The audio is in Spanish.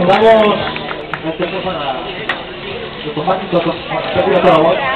Recordamos el a automático, por favor.